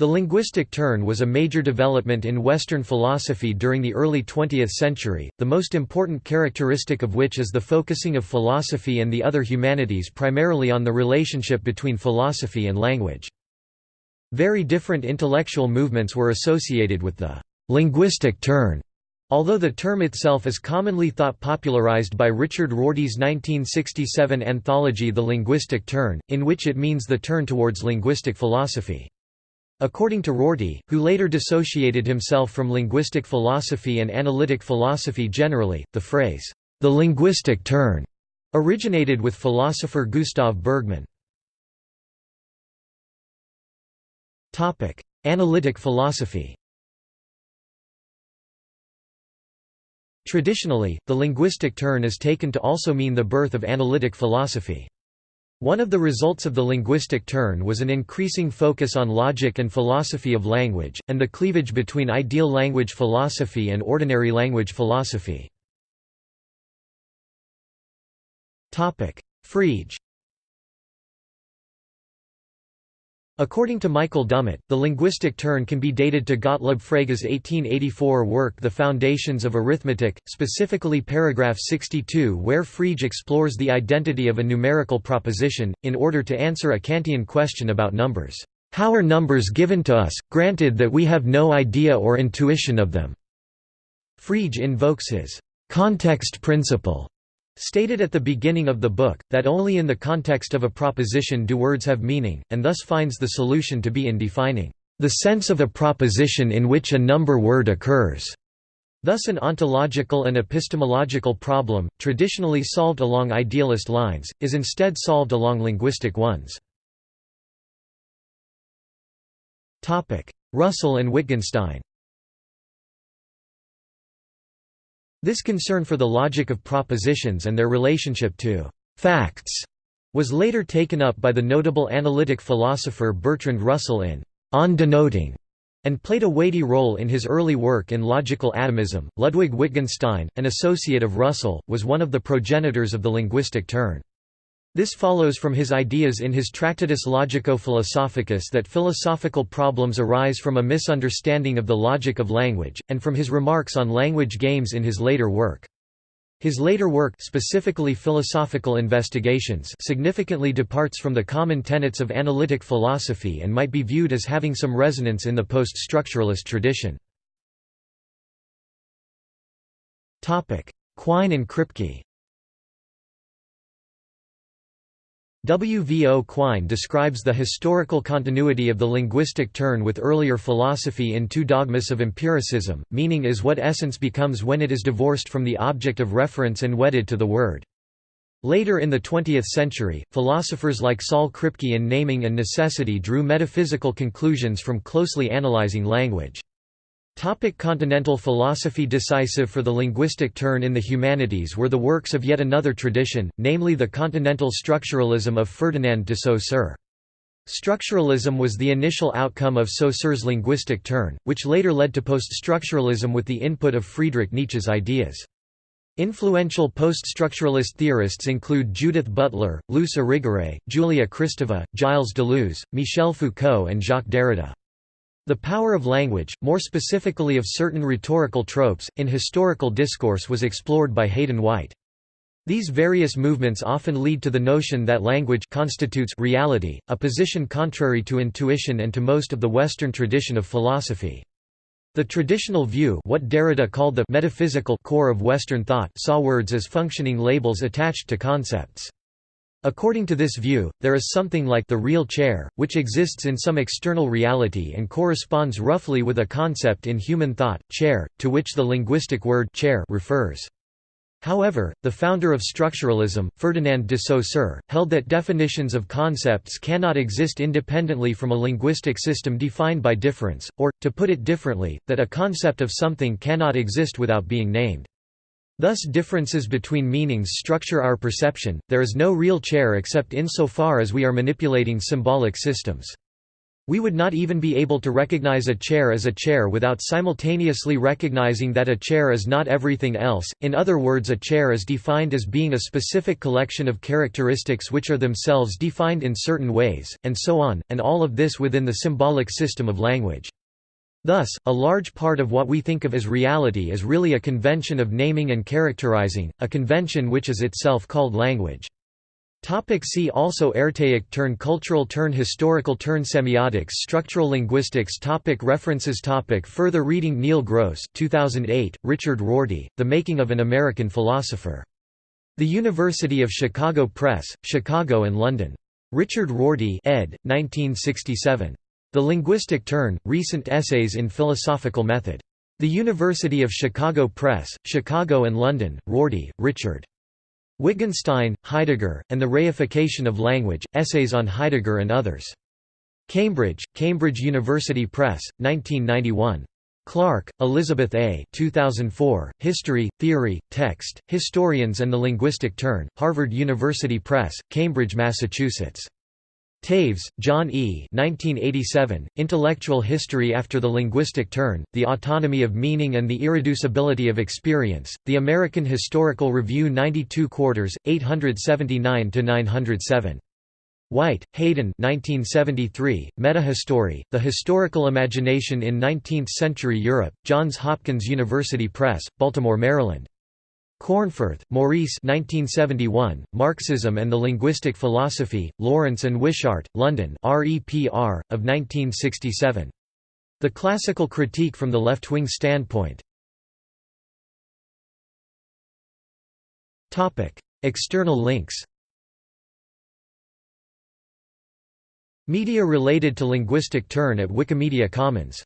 The linguistic turn was a major development in Western philosophy during the early 20th century, the most important characteristic of which is the focusing of philosophy and the other humanities primarily on the relationship between philosophy and language. Very different intellectual movements were associated with the linguistic turn. Although the term itself is commonly thought popularized by Richard Rorty's 1967 anthology The Linguistic Turn, in which it means the turn towards linguistic philosophy. According to Rorty, who later dissociated himself from linguistic philosophy and analytic philosophy generally, the phrase, the linguistic turn, originated with philosopher Gustav Bergmann. Analytic philosophy Traditionally, the linguistic turn is taken to also mean the birth of analytic philosophy. One of the results of the linguistic turn was an increasing focus on logic and philosophy of language, and the cleavage between ideal language philosophy and ordinary language philosophy. Frege According to Michael Dummett, the linguistic turn can be dated to Gottlob Frege's 1884 work The Foundations of Arithmetic, specifically paragraph 62 where Frege explores the identity of a numerical proposition, in order to answer a Kantian question about numbers. How are numbers given to us, granted that we have no idea or intuition of them? Frege invokes his context principle Stated at the beginning of the book, that only in the context of a proposition do words have meaning, and thus finds the solution to be in defining the sense of a proposition in which a number word occurs. Thus an ontological and epistemological problem, traditionally solved along idealist lines, is instead solved along linguistic ones. Russell and Wittgenstein This concern for the logic of propositions and their relationship to «facts» was later taken up by the notable analytic philosopher Bertrand Russell in «On Denoting» and played a weighty role in his early work in logical atomism. Ludwig Wittgenstein, an associate of Russell, was one of the progenitors of the linguistic turn. This follows from his ideas in his Tractatus Logico-Philosophicus that philosophical problems arise from a misunderstanding of the logic of language, and from his remarks on language games in his later work. His later work specifically Philosophical Investigations significantly departs from the common tenets of analytic philosophy and might be viewed as having some resonance in the post-structuralist tradition. Quine and Kripke W. V. O. Quine describes the historical continuity of the linguistic turn with earlier philosophy in two dogmas of empiricism, meaning is what essence becomes when it is divorced from the object of reference and wedded to the word. Later in the 20th century, philosophers like Saul Kripke in Naming and Necessity drew metaphysical conclusions from closely analyzing language. Topic continental philosophy Decisive for the linguistic turn in the humanities were the works of yet another tradition, namely the continental structuralism of Ferdinand de Saussure. Structuralism was the initial outcome of Saussure's linguistic turn, which later led to post-structuralism with the input of Friedrich Nietzsche's ideas. Influential post-structuralist theorists include Judith Butler, Luce Irigaray, Julia Kristeva, Gilles Deleuze, Michel Foucault and Jacques Derrida. The power of language, more specifically of certain rhetorical tropes, in historical discourse was explored by Hayden White. These various movements often lead to the notion that language constitutes reality, a position contrary to intuition and to most of the Western tradition of philosophy. The traditional view what Derrida called the metaphysical core of Western thought saw words as functioning labels attached to concepts. According to this view, there is something like the real chair, which exists in some external reality and corresponds roughly with a concept in human thought, chair, to which the linguistic word chair refers. However, the founder of structuralism, Ferdinand de Saussure, held that definitions of concepts cannot exist independently from a linguistic system defined by difference, or, to put it differently, that a concept of something cannot exist without being named. Thus differences between meanings structure our perception, there is no real chair except insofar as we are manipulating symbolic systems. We would not even be able to recognize a chair as a chair without simultaneously recognizing that a chair is not everything else, in other words a chair is defined as being a specific collection of characteristics which are themselves defined in certain ways, and so on, and all of this within the symbolic system of language. Thus, a large part of what we think of as reality is really a convention of naming and characterizing, a convention which is itself called language. Topic see also Archaic turn Cultural turn Historical turn Semiotics Structural linguistics topic References topic Further reading Neil Gross 2008, Richard Rorty, The Making of an American Philosopher. The University of Chicago Press, Chicago and London. Richard Rorty ed. 1967. The Linguistic Turn, Recent Essays in Philosophical Method. The University of Chicago Press, Chicago and London, Rorty, Richard. Wittgenstein, Heidegger, and the Reification of Language, Essays on Heidegger and Others. Cambridge, Cambridge University Press, 1991. Clark, Elizabeth A. 2004, History, Theory, Text, Historians and the Linguistic Turn, Harvard University Press, Cambridge, Massachusetts. Toews, John E. 1987, Intellectual History After the Linguistic Turn, The Autonomy of Meaning and the Irreducibility of Experience, The American Historical Review 92 quarters, 879–907. White, Hayden 1973, Metahistory, The Historical Imagination in Nineteenth-Century Europe, Johns Hopkins University Press, Baltimore, Maryland. Cornforth, Maurice 1971, Marxism and the Linguistic Philosophy, Lawrence and Wishart, London REPR, of 1967. The Classical Critique from the Left-Wing Standpoint. External links Media related to linguistic turn at Wikimedia Commons